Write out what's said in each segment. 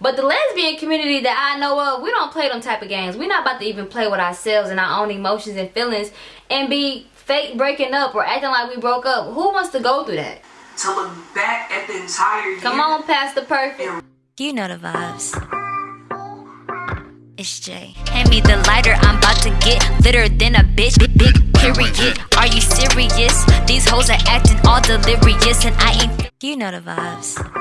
But the lesbian community that I know of, we don't play them type of games. We're not about to even play with ourselves and our own emotions and feelings and be fake breaking up or acting like we broke up. Who wants to go through that? To look back at the entire year. Come on, Pastor Perfect. You know the vibes. It's Jay. Hand me the lighter, I'm about to get litter than a bitch. Big, big period. Are you serious? These hoes are acting all delirious, and I ain't. You know the vibes.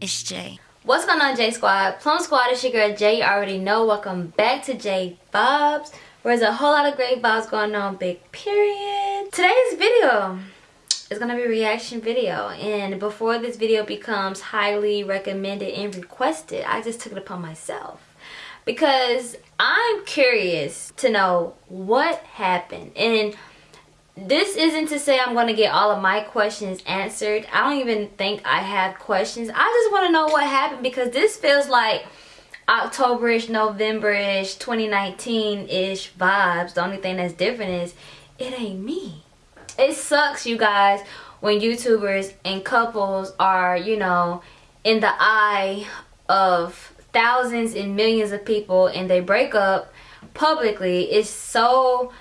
It's Jay. What's going on, J Squad? Plum Squad, it's your girl Jay. You already know. Welcome back to J Vibes. Where there's a whole lot of great vibes going on, big period. Today's video is going to be a reaction video. And before this video becomes highly recommended and requested, I just took it upon myself. Because I'm curious to know what happened. And this isn't to say I'm going to get all of my questions answered. I don't even think I have questions. I just want to know what happened because this feels like Octoberish, Novemberish, 2019-ish vibes. The only thing that's different is it ain't me. It sucks, you guys, when YouTubers and couples are, you know, in the eye of thousands and millions of people and they break up publicly. It's so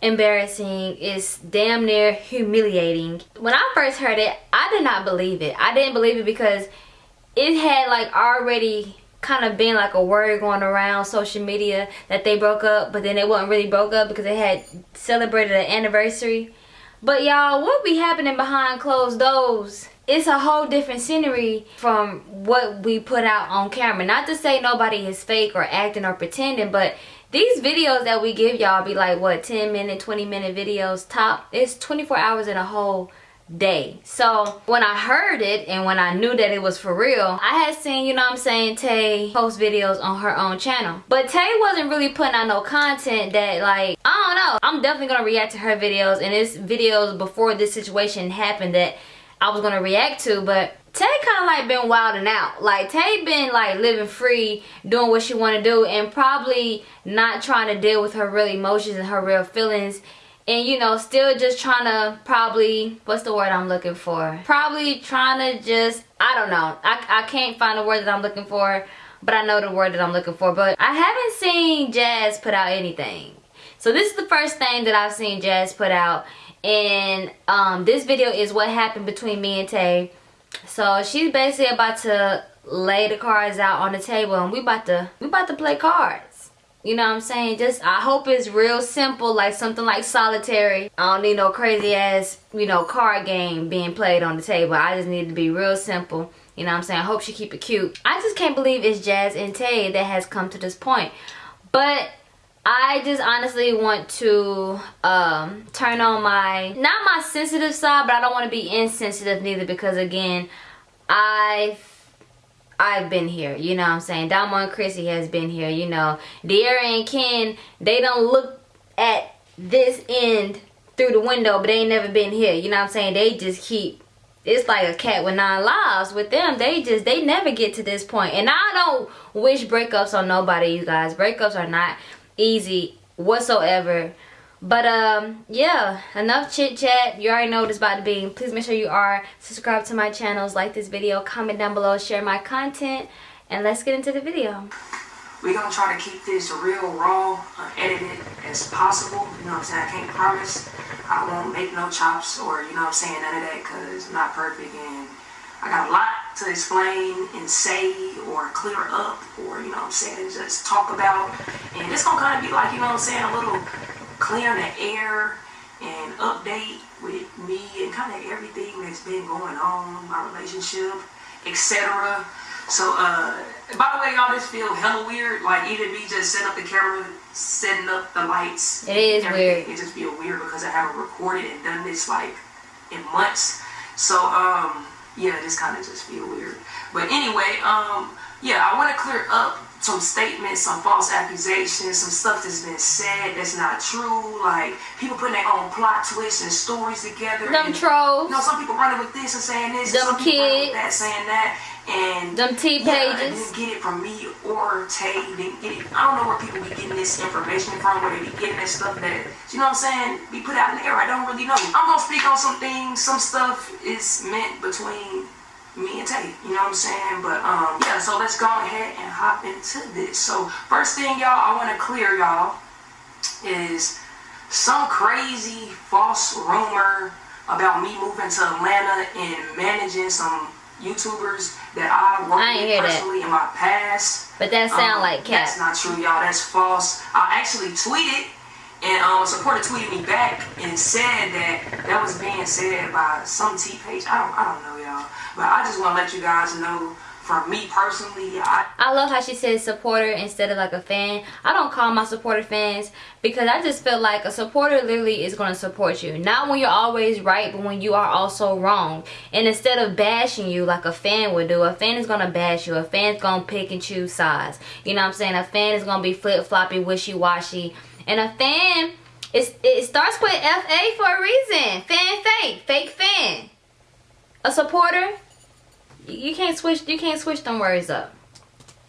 embarrassing it's damn near humiliating. When i first heard it i did not believe it. I didn't believe it because it had like already kind of been like a word going around social media that they broke up but then it wasn't really broke up because they had celebrated an anniversary. But y'all what be happening behind closed doors? It's a whole different scenery from what we put out on camera. Not to say nobody is fake or acting or pretending but these videos that we give y'all be like what 10 minute 20 minute videos top? It's 24 hours in a whole day. So when i heard it and when i knew that it was for real i had seen you know what i'm saying tay post videos on her own channel. But tay wasn't really putting out no content that like i don't know. I'm definitely gonna react to her videos and it's videos before this situation happened that i was gonna react to but Tay kind of like been wilding out. Like Tay been like living free, doing what she want to do and probably not trying to deal with her real emotions and her real feelings. And you know, still just trying to probably, what's the word I'm looking for? Probably trying to just, I don't know. I, I can't find the word that I'm looking for, but I know the word that I'm looking for. But I haven't seen Jazz put out anything. So this is the first thing that I've seen Jazz put out. And um, this video is what happened between me and Tay so she's basically about to lay the cards out on the table and we about to we about to play cards. You know what I'm saying? Just I hope it's real simple like something like solitary. I don't need no crazy ass, you know, card game being played on the table. I just need to be real simple. You know what I'm saying? I hope she keep it cute. I just can't believe it's Jazz and Tay that has come to this point. But I just honestly want to um, turn on my, not my sensitive side, but I don't want to be insensitive neither because again, I've I've been here, you know what I'm saying? Damo and Chrissy has been here, you know. Dearra and Ken, they don't look at this end through the window, but they ain't never been here, you know what I'm saying? They just keep, it's like a cat with nine lives. With them, they just, they never get to this point. And I don't wish breakups on nobody, you guys. Breakups are not easy whatsoever. But um yeah enough chit chat. You already know what it's about to be. Please make sure you are subscribed to my channels like this video comment down below share my content and let's get into the video. We're gonna try to keep this real raw unedited as possible. You know what i'm saying? I can't promise i won't make no chops or you know what i'm saying none of that because i'm not perfect and I got a lot to explain and say or clear up or, you know what I'm saying, just talk about. And it's going to kind of be like, you know what I'm saying, a little clearing the air and update with me and kind of everything that's been going on, my relationship, etc. So, uh, by the way, y'all, this feel hella weird. Like, even me just setting up the camera, setting up the lights. It is weird. It just feel weird because I haven't recorded and done this, like, in months. So, um, yeah, this kind of just feel weird. But anyway, um, yeah, I want to clear up some statements, some false accusations, some stuff that's been said that's not true. Like people putting their own plot twists and stories together. Them and, trolls. You know, some people running with this and saying this. Them some kids. that saying that. And them T pages. Yeah, didn't get it from me or Tay. Didn't get it. I don't know where people be getting this information from. Where they be getting this stuff that you know what I'm saying be put out in the air. I don't really know. I'm gonna speak on some things. Some stuff is meant between me and Tay. You know what I'm saying? But um, yeah. So let's go ahead and hop into this. So first thing, y'all, I want to clear y'all is some crazy false rumor about me moving to Atlanta and managing some YouTubers that I worked I with hear that. personally in my past. But that sound Um, like cap. That's not true, y'all. That's false. I actually tweeted, and um, a supporter tweeted me back and said that that was being said by some T page. I don't, I don't know, y'all. But I just want to let you guys know, from me personally, I I love how she says supporter instead of like a fan. I don't call my supporter fans because I just feel like a supporter literally is going to support you. Not when you're always right, but when you are also wrong. And instead of bashing you like a fan would do, a fan is going to bash you. A fan's going to pick and choose sides. You know what I'm saying? A fan is going to be flip-floppy, wishy-washy. And a fan, it's, it starts with FA for a reason. Fan fake. Fake fan. A supporter, you can't switch, you can't switch them words up.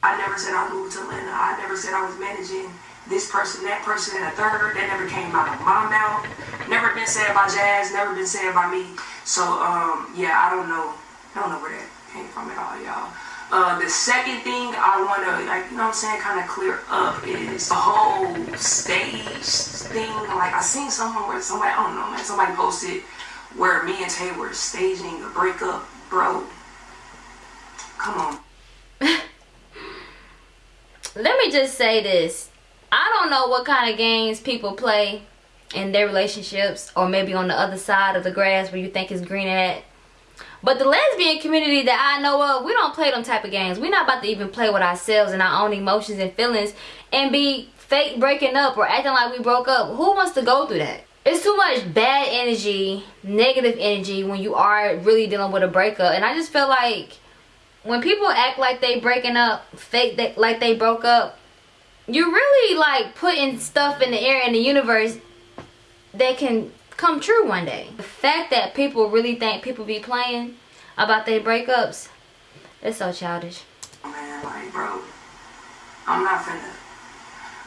I never said I moved to Atlanta. I never said I was managing this person, that person, and a third. That never came out of my mouth. Never been said by Jazz. Never been said by me. So um, yeah, I don't know. I don't know where that came from at all, y'all. Uh, the second thing I want to, like, you know what I'm saying, kind of clear up is the whole stage thing. Like, I seen someone where somebody, I don't know, man, somebody posted where me and Tay were staging a breakup. Bro, come on. let me just say this. I don't know what kind of games people play in their relationships or maybe on the other side of the grass where you think is green at. But the lesbian community that I know of, we don't play them type of games. We're not about to even play with ourselves and our own emotions and feelings and be fake breaking up or acting like we broke up. Who wants to go through that? It's too much bad energy, negative energy when you are really dealing with a breakup. And I just feel like when people act like they breaking up, fake that like they broke up, you're really like putting stuff in the air in the universe that can come true one day. The fact that people really think people be playing about their breakups, it's so childish. man, like, bro, I'm not finna.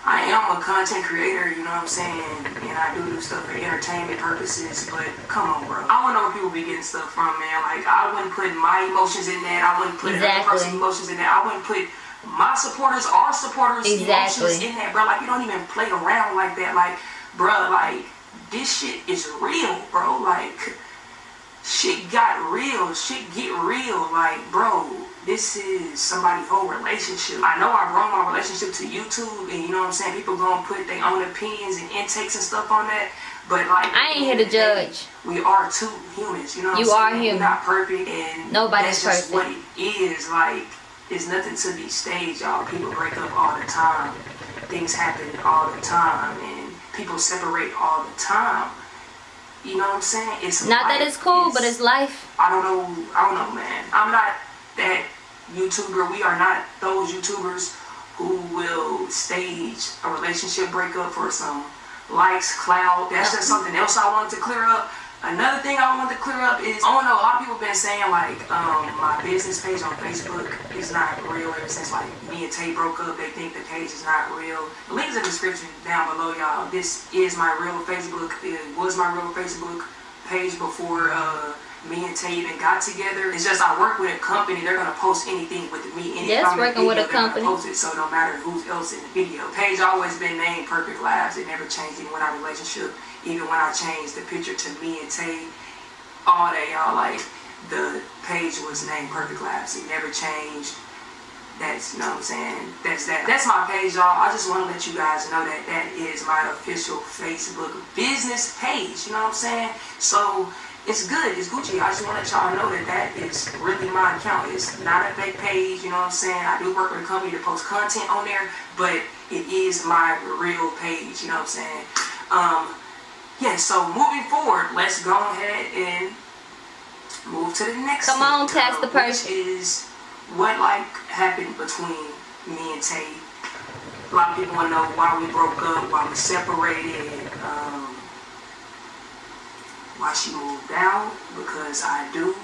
I am a content creator, you know what I'm saying, and I do do stuff for entertainment purposes, but come on, bro. I wanna know where people be getting stuff from, man. Like, I wouldn't put my emotions in that. I wouldn't put Exactly. person's emotions in that. I wouldn't put my supporters, our supporters' Exactly. emotions in that, bro. Like, you don't even play around like that. Like, bro, like, this shit is real, bro. Like, shit got real. Shit get real. Like, bro, this is somebody's whole relationship. I know I brought my relationship to YouTube, and you know what I'm saying. People gonna put their own opinions and intakes and stuff on that. But like, I ain't here to judge. We are two humans. You know, what You are human. We're not perfect, and Nobody's that's just perfect. what it is. Like, it's nothing to be staged, y'all. People break up all the time. Things happen all the time, people separate all the time. You know what I'm saying? It's Not that it's cool, but it's life. I don't know. I don't know, man. I'm not that YouTuber. We are not those YouTubers who will stage a relationship breakup for some likes, clout. That's just something else I wanted to clear up. Another thing I want to clear up is, I don't know, a lot of people been saying like, um, my business page on Facebook is not real ever since like me and Tay broke up. They think the page is not real. The link is in the description down below, y'all. This is my real Facebook. It was my real Facebook page before uh, me and Tay even got together. It's just I work with a company. They're gonna post anything with me. Any Yes, working with a video, they're gonna company. Post it, so no matter who's else in the video. Page always been named Perfect Lives. It never changed even when our relationship. Even when I changed the picture to me and Tay, all day y'all like the page was named Perfect Lives. It never changed. That's you know what I'm saying. That's that. That's my page, y'all. I just want to let you guys know that that is my official Facebook business page. You know what I'm saying? So it's good. It's Gucci. I just want to let y'all know that that is really my account. It's not a fake page. You know what I'm saying? I do work with a company to post content on there, but it is my real page. You know what I'm saying? Um, yeah. So moving forward, let's go ahead and move to the next. Come thing, on, tax the person. Which is what like happened between me and Tay. A lot of people want to know why we broke up, why we separated, um, why she moved out, because I do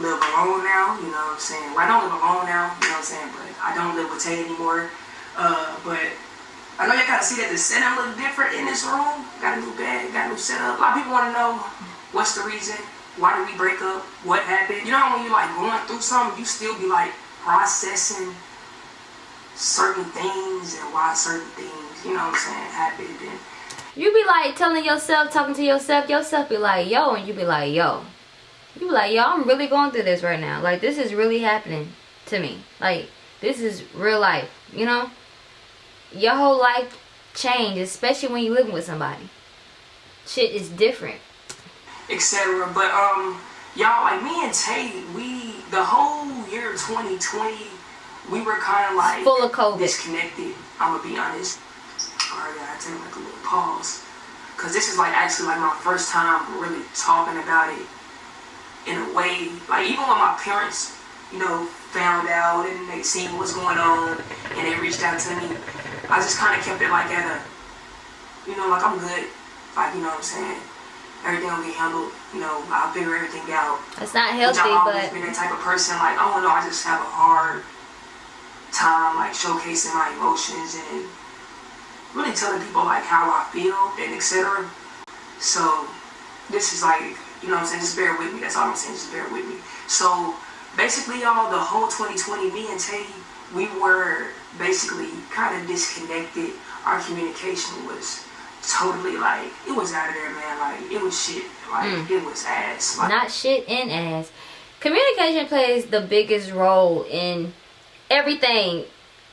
live alone now, you know what I'm saying? Well, I don't live alone now, you know what I'm saying, but I don't live with Tay anymore. Uh, but I know y'all kind of see that the setup look different in this room. Got a new bed, got a new setup. A lot of people want to know what's the reason. why did we break up? What happened? You know when you're like going through something, you still be like processing certain things and why certain things, you know what I'm saying, happened and you be like telling yourself, talking to yourself, yourself be like, yo, and you be like, yo. You be like, yo, I'm really going through this right now. Like, this is really happening to me. Like, this is real life, you know? Your whole life change, especially when you're living with somebody. Shit is different. Etc. But, um, y'all, like, me and Tay, we, the whole year 2020, we were kind of like... Full of COVID. Disconnected, I'm gonna be honest. Alright, I take like a little pause. Because this is like actually like my first time really talking about it in a way. Like even when my parents, you know, found out and they seen what's going on and they reached out to me, I just kind of kept it like at a, you know, like I'm good. Like, you know what I'm saying? Everything will be handled. You know, I'll figure everything out. It's not healthy, I've always but... been that type of person. Like, oh no, I just have a hard time like showcasing my emotions and really telling people like how I feel and etc. So this is like, you know what I'm saying, just bear with me. That's all I'm saying, just bear with me. So basically y'all, the whole 2020, me and Tay, we were basically kind of disconnected. Our communication was totally like, it was out of there, man. Like, it was shit. Like, mm. it was ass. Like, Not shit and ass. Communication plays the biggest role in everything.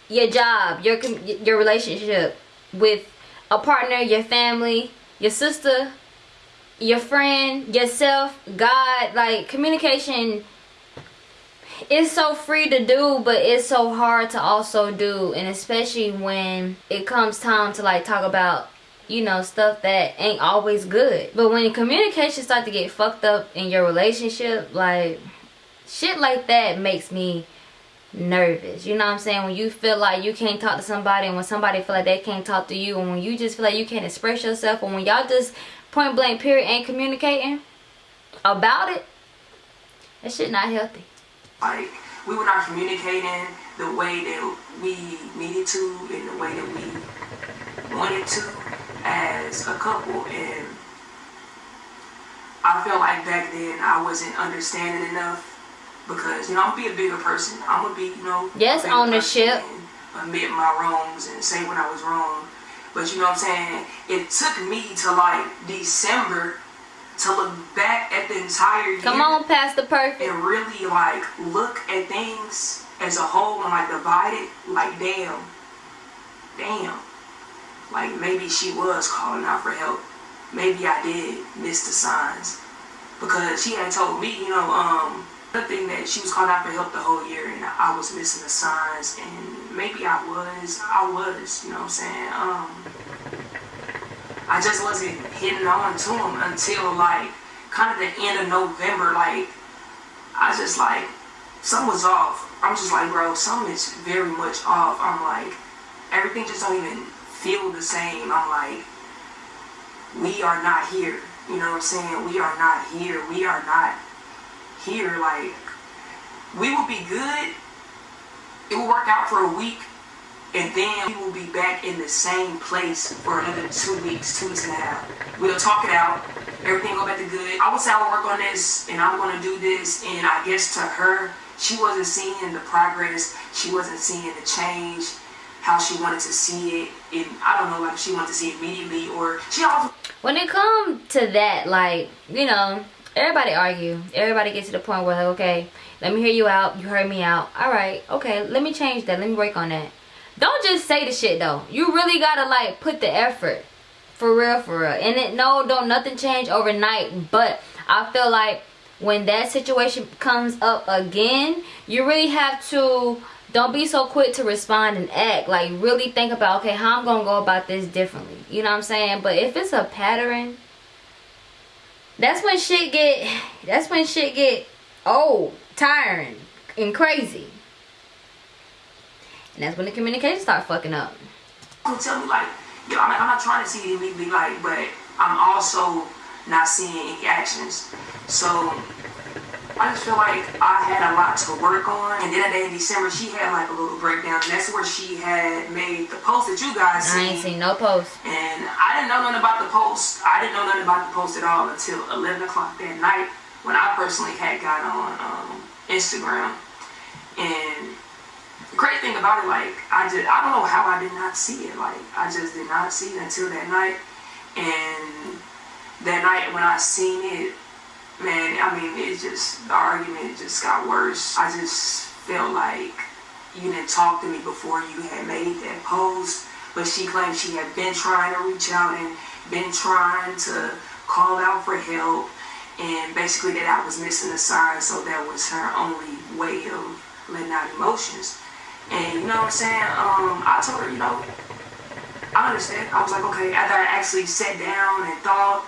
Your job, your your relationship, with a partner, your family, your sister, your friend, yourself, God. Like communication is so free to do, but it's so hard to also do. And especially when it comes time to like talk about you know stuff that ain't always good. But when communication start to get fucked up in your relationship like shit like that makes me nervous. You know what i'm saying? When you feel like you can't talk to somebody and when somebody feel like they can't talk to you and when you just feel like you can't express yourself and when y'all just point blank period ain't communicating about it that shit not healthy like we were not communicating the way that we needed to in the way that we wanted to as a couple and I felt like back then I wasn't understanding enough because you know I'm gonna be a bigger person. I'm gonna be you know yes ownership. Admit my wrongs and say when I was wrong. But you know what I'm saying? It took me to like December to look back at the entire year. Come on, Pastor Perfect. And really like look at things as a whole and like divide it. Like damn, damn. Like maybe she was calling out for help. Maybe I did miss the signs because she had told me, you know, um, the thing that she was calling out for help the whole year and I was missing the signs and maybe I was, I was, you know what I'm saying? Um, I just wasn't hitting on to him until like kind of the end of November. Like I just like something was off. I'm just like, bro, something is very much off. I'm like, everything just don't even feel the same. I'm like, we are not here. You know what I'm saying? We are not here. We are not here, like, we will be good. It will work out for a week. And then we will be back in the same place for another two weeks, two weeks and a half. We'll talk it out. Everything go back to good. I would say I'll work on this and I'm going to do this. And I guess to her, she wasn't seeing the progress. She wasn't seeing the change how she wanted to see it and I don't know like she wanted to see it immediately or she also when it comes to that like you know everybody argue everybody gets to the point where like okay let me hear you out you heard me out all right okay let me change that let me work on that don't just say the shit though. You really gotta like put the effort. For real for real. And it no don't nothing change overnight. But i feel like when that situation comes up again you really have to don't be so quick to respond and act. Like really think about okay how i'm gonna go about this differently. You know what i'm saying? But if it's a pattern that's when shit get that's when shit get old tiring and crazy and that's when the communication start fucking up tell me like yo I'm, I'm not trying to see me be like but i'm also not seeing any actions so I just feel like I had a lot to work on. And then at the end of December, she had like a little breakdown. And that's where she had made the post that you guys I ain't seen no post. And I didn't know nothing about the post. I didn't know nothing about the post at all until 11 o'clock that night when I personally had got on um, Instagram. And the crazy thing about it, like I just I don't know how I did not see it. Like I just did not see it until that night. And that night when I seen it, man, I mean it just the argument just got worse. I just felt like you didn't talk to me before you had made that post. But she claimed she had been trying to reach out and been trying to call out for help and basically that I was missing a sign so that was her only way of letting out emotions. And you know what I'm saying? Um, I told her, you know, I understand. I was like, okay, after I actually sat down and thought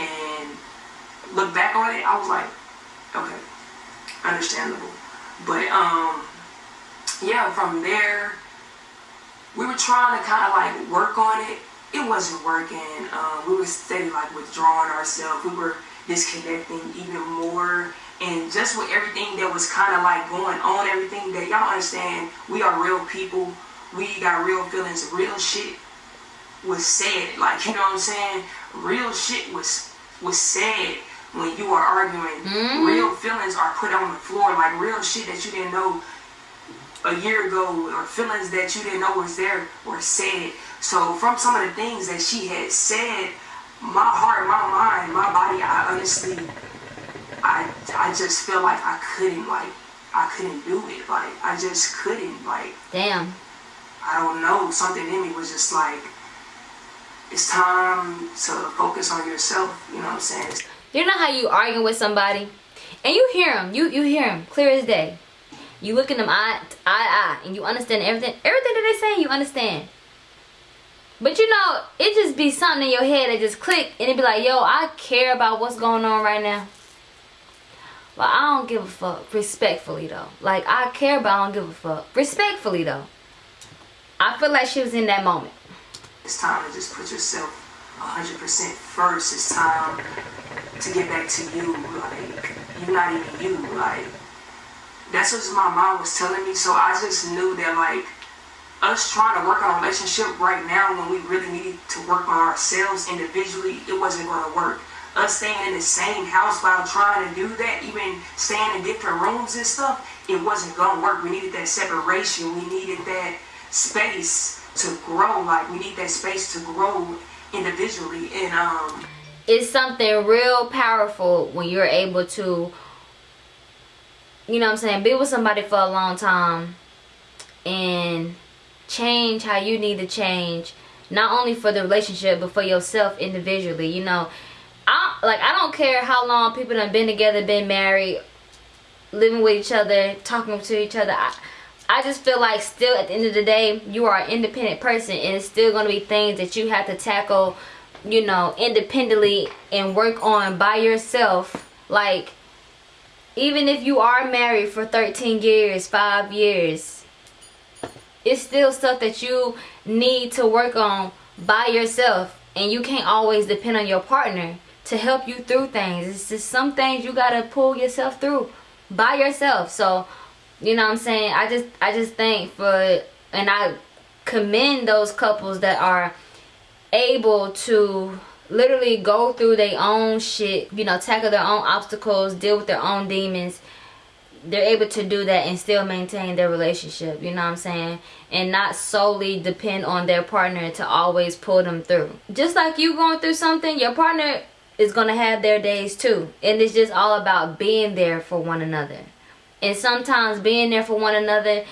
and looked back on it, I was like, okay, understandable. But um yeah, from there we were trying to kind of like work on it it wasn't working. Um, we were steady like withdrawing ourselves. We were disconnecting even more. And just with everything that was kind of like going on, everything that y'all understand, we are real people. We got real feelings. Real shit was said. Like, you know what I'm saying? Real shit was was said when you are arguing. Mm-hmm. Real feelings are put on the floor. Like real shit that you didn't know a year ago or feelings that you didn't know was there were said. So from some of the things that she had said, my heart, my mind, my body, I honestly, I, I just feel like I couldn't, like, I couldn't do it. Like, I just couldn't, like. Damn. I don't know. Something in me was just like, it's time to focus on yourself. You know what I'm saying? You know how you arguing with somebody, and you hear them. You you hear them clear as day. You look in them eye eye eye, and you understand everything. Everything that they say, you understand. But you know, it just be something in your head that just click and it be like, yo, I care about what's going on right now. But I don't give a fuck. Respectfully though. Like I care but I don't give a fuck. Respectfully though. I feel like she was in that moment. It's time to just put yourself 100% first. It's time to get back to you. Like, you're not even you. Like, that's what my mom was telling me. So I just knew that, like, us trying to work on a relationship right now when we really need to work on ourselves individually, it wasn't going to work. Us staying in the same house while trying to do that, even staying in different rooms and stuff, it wasn't going to work. We needed that separation. We needed that space to grow. Like, we need that space to grow individually. And, um, it's something real powerful when you're able to, you know what I'm saying, be with somebody for a long time and change how you need to change not only for the relationship but for yourself individually you know like i don't care how long people have been together been married living with each other talking to each other. I, I just feel like still at the end of the day you are an independent person and it's still going to be things that you have to tackle you know independently and work on by yourself. Like even if you are married for 13 years 5 years it's still stuff that you need to work on by yourself and you can't always depend on your partner to help you through things. It's just some things you gotta pull yourself through by yourself. So you know what i'm saying? I just i just think for and i commend those couples that are able to literally go through their own shit you know tackle their own obstacles deal with their own demons. They're able to do that and still maintain their relationship you know what i'm saying? And not solely depend on their partner to always pull them through. Just like you going through something your partner is going to have their days too. And it's just all about being there for one another. And sometimes being there for one another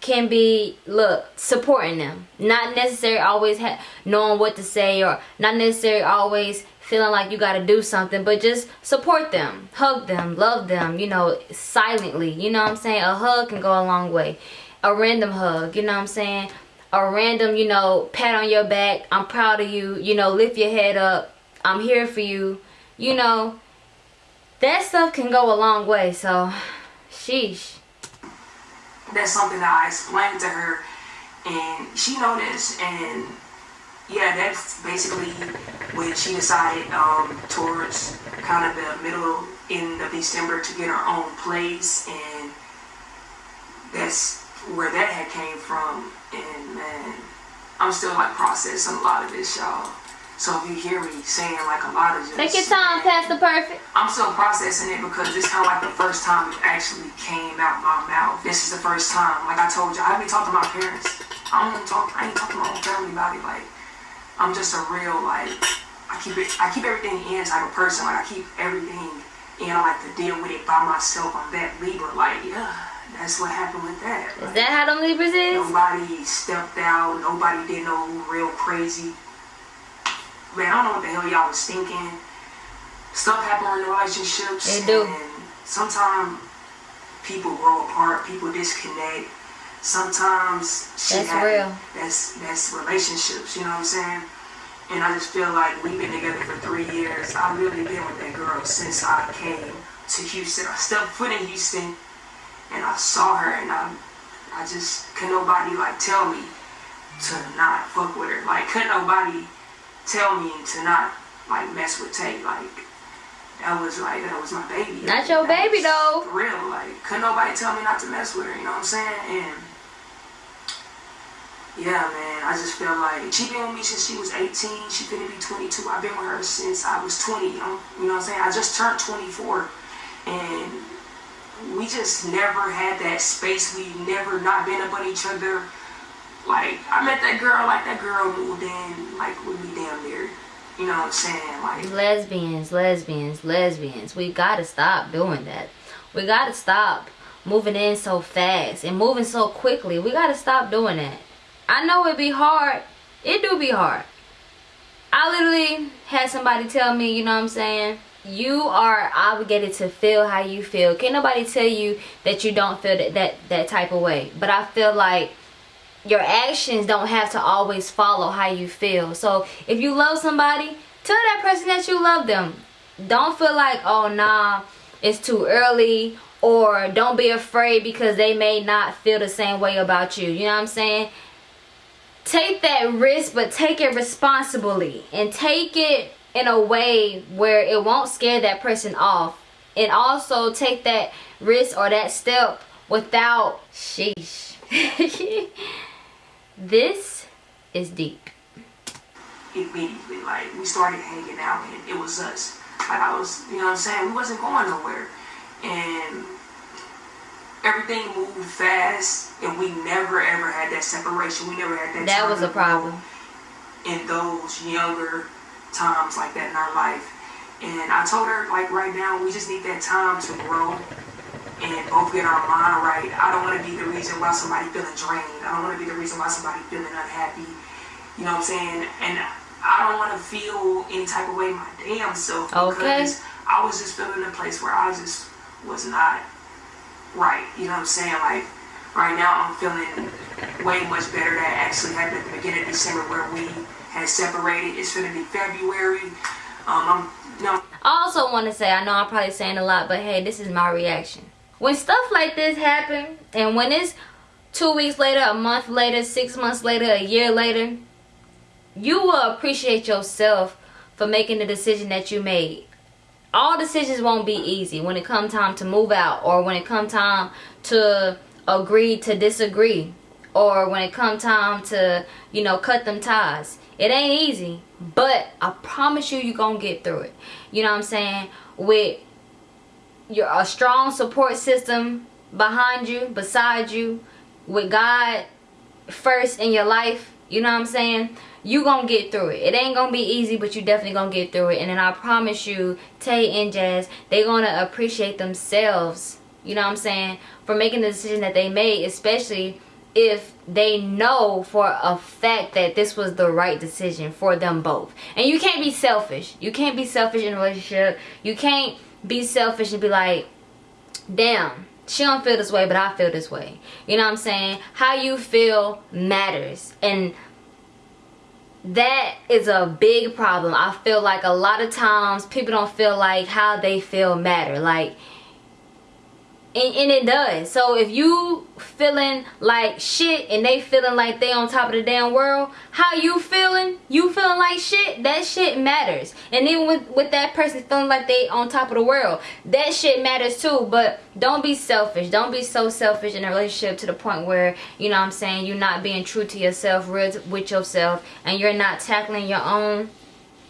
can be look supporting them. Not necessarily always knowing what to say or not necessarily always feeling like you got to do something but just support them hug them love them you know silently. You know what i'm saying? A hug can go a long way. A random hug you know what i'm saying? A random you know pat on your back i'm proud of you you know lift your head up i'm here for you you know that stuff can go a long way so sheesh that's something that i explained to her and she noticed and yeah, that's basically when she decided um, towards kind of the middle end of December to get her own place, and that's where that had came from. And man, I'm still like processing a lot of this, y'all. So if you hear me saying like a lot of just Take your time, Pastor Perfect. I'm still processing it because this kind of like the first time it actually came out my mouth. This is the first time. Like I told you, I haven't talked to my parents. I don't talk. I ain't talking to my own family about it. Like I'm just a real like I keep it. I keep everything in type of person. Like I keep everything in. I like to deal with it by myself. I'm that Libra. Like yeah, that's what happened with that. Is that how them Libras is? Nobody stepped out. Nobody did no real crazy. Man, I don't know what the hell y'all was thinking. Stuff happen in relationships. They do. And sometimes people grow apart. People disconnect. Sometimes shit That's happen. real. That's that's relationships. You know what I'm saying? And I just feel like we've been together for three years. I've really been with that girl since I came to Houston. I stepped foot in Houston and I saw her and I I just couldn't nobody like tell me to not fuck with her. Like couldn't nobody tell me to not like mess with Tay. Like that was like that was my baby. Not your That baby, though. For real. Like couldn't nobody tell me not to mess with her, you know what I'm saying? And yeah, man, I just feel like she been with me since she was 18. She finna be 22. I've been with her since I was 20. I'm, you know what I'm saying? I just turned 24, and we just never had that space. We never not been up on each other. Like I met that girl, like that girl moved in, like with me damn near. You know what I'm saying? Like lesbians, lesbians, lesbians. We gotta stop doing that. We gotta stop moving in so fast and moving so quickly. We gotta stop doing that. I know it be hard. It do be hard. I literally had somebody tell me, you know what I'm saying? You are obligated to feel how you feel. Can't nobody tell you that you don't feel that, that, that type of way. But I feel like your actions don't have to always follow how you feel. So if you love somebody, tell that person that you love them. Don't feel like, oh nah, it's too early. Or don't be afraid because they may not feel the same way about you. You know what I'm saying? Take that risk, but take it responsibly. And take it in a way where it won't scare that person off. And also take that risk or that step without sheesh. this is deep. immediately. Like we started hanging out and it was us. Like I was, you know what I'm saying? We wasn't going nowhere. And everything moved fast and we never ever had that separation. We never had that That was a problem. in those younger times like that in our life. And I told her like right now we just need that time to grow and both get our mind right. I don't want to be the reason why somebody feeling drained. I don't want to be the reason why somebody feeling unhappy. You know what I'm saying? And I don't want to feel any type of way my damn self Okay. because I was just feeling a place where I just was not right. You know what I'm saying? Like right now I'm feeling way much better. That actually happened at the beginning of December where we had separated. It's gonna be February. Um, I'm you know I also want to say, I know I'm probably saying a lot, but hey, this is my reaction. When stuff like this happen, and when it's two weeks later, a month later, six months later, a year later, you will appreciate yourself for making the decision that you made. All decisions won't be easy when it come time to move out or when it come time to agree to disagree or when it come time to, you know, cut them ties. It ain't easy, but I promise you you're to get through it. You know what I'm saying? With your a strong support system behind you, beside you, with God first in your life, you know what I'm saying? You gonna get through it. It ain't gonna be easy, but you definitely gonna get through it. And then I promise you, Tay and Jazz, they gonna appreciate themselves, you know what I'm saying, for making the decision that they made, especially if they know for a fact that this was the right decision for them both. And you can't be selfish. You can't be selfish in a relationship. You can't be selfish and be like, damn, she don't feel this way, but I feel this way. You know what I'm saying? How you feel matters. And that is a big problem. I feel like a lot of times people don't feel like how they feel matter. Like and, and it does. So if you feeling like shit and they feeling like they on top of the damn world, how you feeling? You feeling like shit? That shit matters. And even with, with that person feeling like they on top of the world, that shit matters too. But don't be selfish. Don't be so selfish in a relationship to the point where, you know what I'm saying, you're not being true to yourself, real with yourself, and you're not tackling your own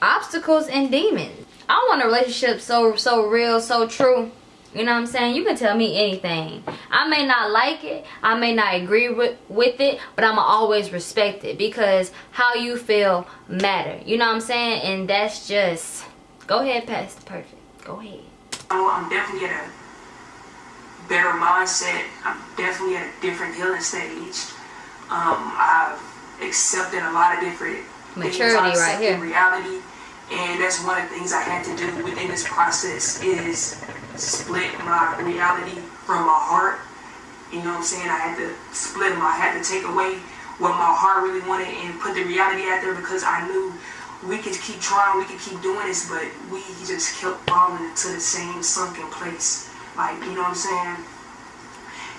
obstacles and demons. I want a relationship so so real, so true. You know what I'm saying? You can tell me anything. I may not like it. I may not agree with, with it. But I'm always respect it. Because how you feel matter. You know what I'm saying? And that's just... Go ahead, Pastor Perfect. Go ahead. Oh, I'm definitely at a better mindset. I'm definitely at a different healing stage. Um, I've accepted a lot of different maturity right here. Reality, and that's one of the things I had to do within this process is split my reality from my heart. You know what I'm saying? I had to split them. I had to take away what my heart really wanted and put the reality out there because I knew we could keep trying, we could keep doing this, but we just kept falling into the same sunken place. Like, you know what I'm saying?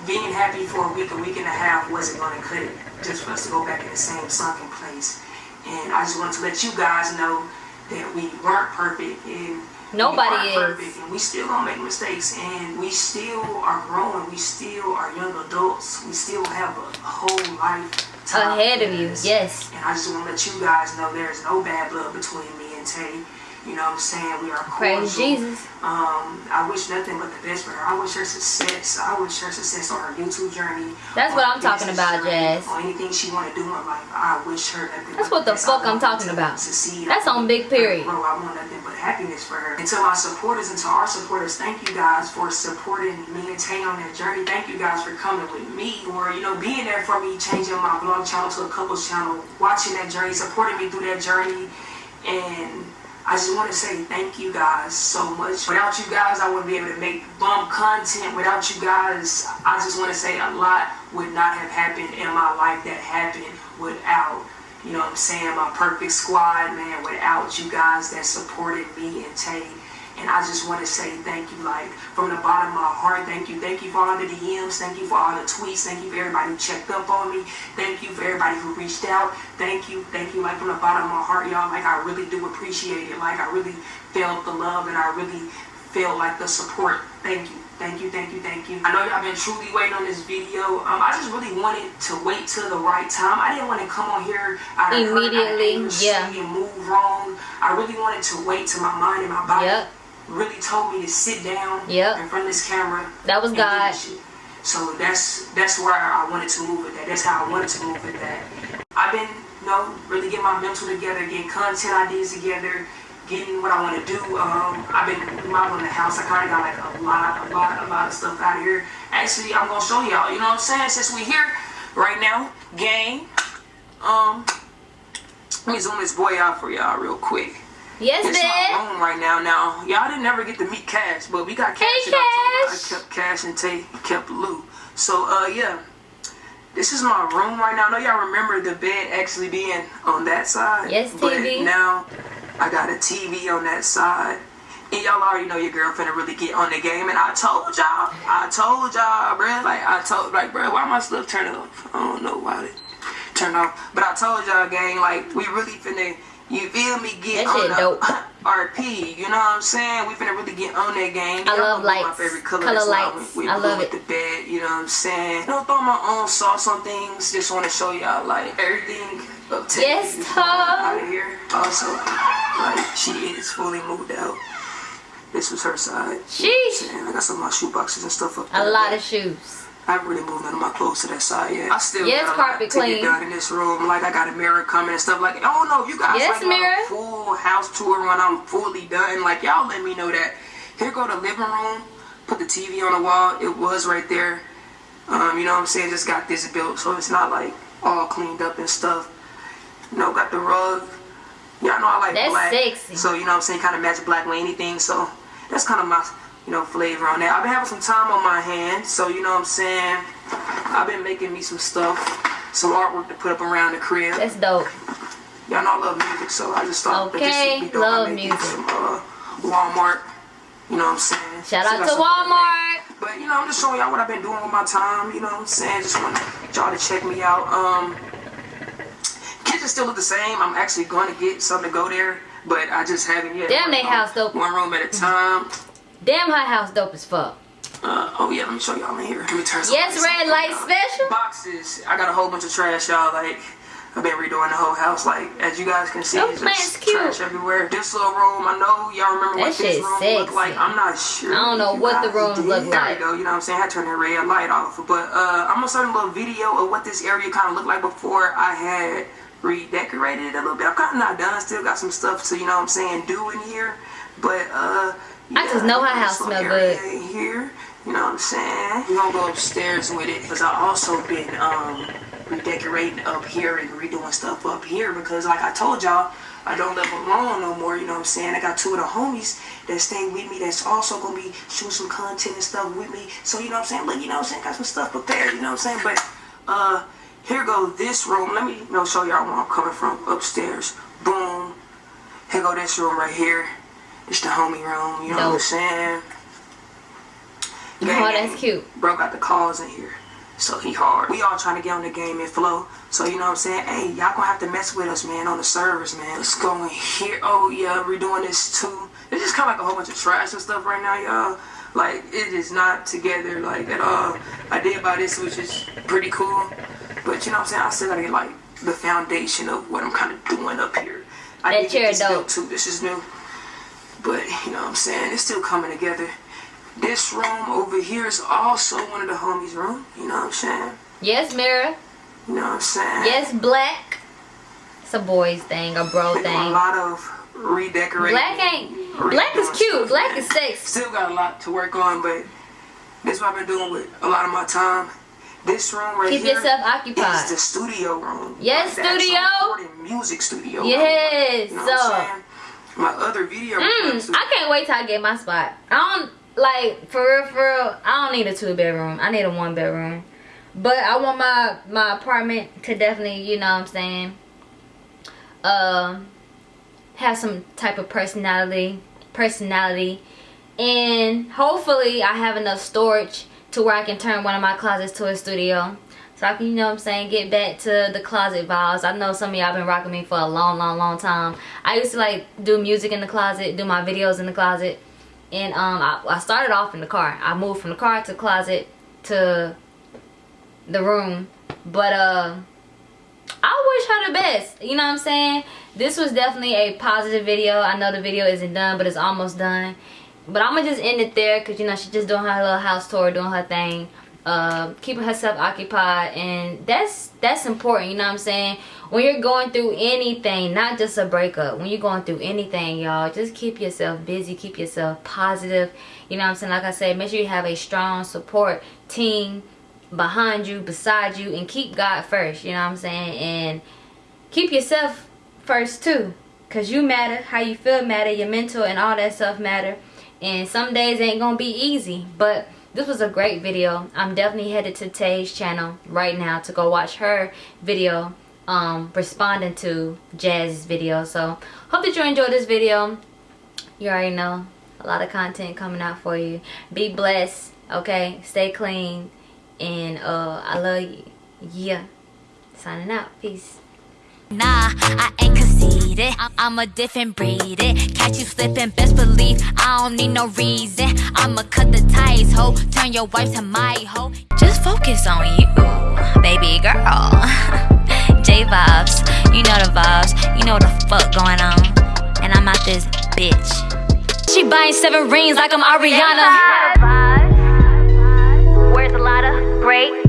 being happy for a week, a week and a half wasn't going to cut it just for us to go back in the same sunken place. And I just wanted to let you guys know that we weren't perfect and nobody is perfect and we still gonna make mistakes and we still are growing. We still are young adults. We still have a whole life ahead of you. Yes. And I just want to let you guys know there's no bad blood between me and Tay. You know what I'm saying? We are cordial. Praise Jesus. Um, I wish nothing but the best for her. I wish her success. I wish her success on her YouTube journey. That's what I'm talking about, Jazz. On anything she want to do in life, I wish her nothing. That's what the fuck I'm talking about. Succeed. That's on big period. Bro, I want nothing but happiness for her. And to my supporters and to our supporters, thank you guys for supporting me and Tay on that journey. Thank you guys for coming with me, or you know, being there for me, changing my vlog channel to a couples channel, watching that journey, supporting me through that journey, and I just want to say thank you guys so much. Without you guys, I wouldn't be able to make bump content. Without you guys, I just want to say a lot would not have happened in my life that happened without, you know what I'm saying, my perfect squad, man, without you guys that supported me and Tay and I just want to say thank you, like, from the bottom of my heart, thank you. Thank you for all the DMs. Thank you for all the tweets. Thank you for everybody who checked up on me. Thank you for everybody who reached out. Thank you. Thank you, like, from the bottom of my heart, y'all. Like, I really do appreciate it. Like, I really felt the love and I really felt, like, the support. Thank you. Thank you, thank you, thank you. I know y'all have been truly waiting on this video. Um, I just really wanted to wait till the right time. I didn't want to come on here out of immediately, hurt, yeah, and move wrong. I really wanted to wait till my mind and my body yep really told me to sit down yep. in front of this camera. That was God. So that's that's where I wanted to move with that. That's how I wanted to move with that. I've been, you know, really getting my mental together, getting content ideas together, getting what I want to do. Um, I've been remodeling the house. I kind of got like a lot, a lot, a lot of stuff out of here. Actually, I'm gonna show y'all. You know what I'm saying? Since we here right now, gang. Um, let me zoom this boy out for y'all real quick. Yes, this man. my room right now. Now, y'all didn't never get to meet Cash, but we got Cash. Hey, Cash. I kept Cash and Tay kept Lou. So, uh, yeah. This is my room right now. I know y'all remember the bed actually being on that side. Yes, TV. But now, I got a TV on that side. And y'all already know your girlfriend finna really get on the game. And I told y'all, I told y'all, bruh. Like, I told, like, bruh, why my stuff turn off? I don't know why it turned off. But I told y'all, gang, like, we really finna you feel me? Get that on the dope. RP. You know what I'm saying? We finna really get on that game. I love lights. My favorite color, color lights. We I love it. the bed. You know what I'm saying? Don't throw my own sauce on things. Just want to show y'all like everything up to yes, out of here. Also, like she is fully moved out. This was her side. Sheesh. You know I got some of my shoe boxes and stuff up there. A lot of shoes. I haven't really moved none of my clothes to that side yet. I still yes, got carpet lot clean. get done in this room. Like I got a mirror coming and stuff like. Know if you guys yes, like mirror. a full house tour when I'm fully done. Like y'all let me know that. Here go the living room. Put the TV on the wall. It was right there. Um, you know what I'm saying? Just got this built, so it's not like all cleaned up and stuff. You know, got the rug. Y'all know I like that's black. sexy. So you know what I'm saying? Kind of match black with anything. So that's kind of my you know flavor on that. I've been having some time on my hands, so you know what I'm saying. I've been making me some stuff, some artwork to put up around the crib. That's dope. Y'all know I love music, so I just thought okay, that this would be dope. love music. Some, uh, Walmart. You know what I'm saying? Shout so out to Walmart. But you know, I'm just showing y'all what I've been doing with my time. You know what I'm saying? Just want y'all to check me out. Um, kitchen still look the same. I'm actually going to get something to go there, but I just haven't yet. Damn, they house dope. One room at a time. Damn, her house dope as fuck. Uh, oh yeah, let me show y'all in here. Let me turn Yes, red light special. Boxes. I got a whole bunch of trash, y'all. Like, I've been redoing the whole house. Like as you guys can see, Oh, it's man, just it's cute. trash everywhere. This little room, I know y'all remember That what this room looked like. I'm not sure. I don't know what the guys rooms did. look There like. we go. You know what I'm saying? I had to turn that red light off. But uh, I'm gonna start a little video of what this area kind of looked like before I had redecorated it a little bit. I'm kind of not done. Still got some stuff to you know what I'm saying do in here. But uh, I just know her house smell good. Here, you know what I'm saying? We're gonna go upstairs with it because I also been um redecorating up here and redoing stuff up here because like I told y'all. I don't live alone no more, you know what I'm saying? I got two of the homies that stay with me that's also gonna be shooting some content and stuff with me. So you know what I'm saying? Look, you know what I'm saying? Got some stuff prepared, you know what I'm saying? But uh here go this room. Let me you know show y'all where I'm coming from upstairs. Boom. Here go this room right here. It's the homie room, you know what I'm saying? Oh, that's cute. Bro got the calls in here. So he hard. We all trying to get on the game and flow. So you know what I'm saying? Hey, y'all gonna have to mess with us, man, on the servers, man. Let's go in here. Oh yeah, we're doing this too. It's just kinda like a whole bunch of trash and stuff right now, y'all. Like it is not together like at all. I did buy this which is pretty cool. But you know what I'm saying? I still gotta get like the foundation of what I'm kinda doing up here. I That did get this built too. This is new. But you know what I'm saying? It's still coming together. This room over here is also one of the homies' room. You know what I'm saying? Yes, Mira. You know what I'm saying? Yes, black. It's a boy's thing, a bro Been doing a lot of redecorating. Black ain't. Black is cute. Black is sexy. Still got a lot to work on, but this is what I've been doing with a lot of my time. This room right Keep here yourself occupied. is the studio room. Yes, Like studio. music studio. Yes, You know so-? My other video. Mm, I can't wait till I get my spot. I don't like for real, for real. I don't need a two bedroom. I need a one bedroom. But I want my my apartment to definitely, you know what I'm saying, um, have some type of personality, personality, and hopefully I have enough storage to where I can turn one of my closets to a studio. So I can, you know what I'm saying, get back to the closet vibes. I know some of y'all been rocking me for a long, long, long time. I used to like do music in the closet, do my videos in the closet. And um, I, I started off in the car. I moved from the car to the closet to the room. But uh, I wish her the best. You know what I'm saying? This was definitely a positive video. I know the video isn't done, but it's almost done. But I'm gonna just end it there because you know she's just doing her little house tour, doing her thing, uh, keeping herself occupied, and that's that's important. You know what I'm saying? When you're going through anything, not just a breakup, when you're going through anything, y'all, just keep yourself busy, keep yourself positive. You know what I'm saying? Like I said, make sure you have a strong support team behind you, beside you, and keep God first. You know what I'm saying? And keep yourself first too because you matter how you feel matter your mental and all that stuff matter and some days ain't gonna be easy but this was a great video. I'm definitely headed to tay's channel right now to go watch her video um responding to jazz's video. So hope that you enjoyed this video. You already know a lot of content coming out for you. Be blessed okay? Stay clean and uh i love you. Yeah. Signing out. Peace. Nah, I ain't conceited. I'm, I'm a different breed. It. Catch you slipping, best believe I don't need no reason. I'ma cut the ties, ho. Turn your wife to my hoe. Just focus on you, baby girl. J vibes, you know the vibes. You know the fuck going on. And I'm out this bitch. She buying seven rings like I'm Ariana. Where's a great